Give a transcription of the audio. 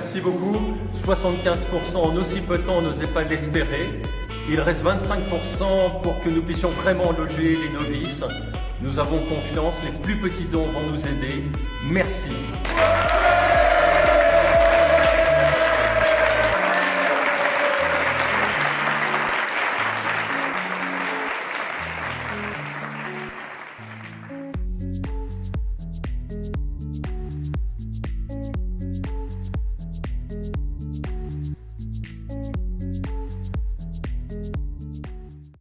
merci beaucoup. 75% en aussi peu de temps, n'osait pas l'espérer. Il reste 25% pour que nous puissions vraiment loger les novices. Nous avons confiance, les plus petits dons vont nous aider. Merci.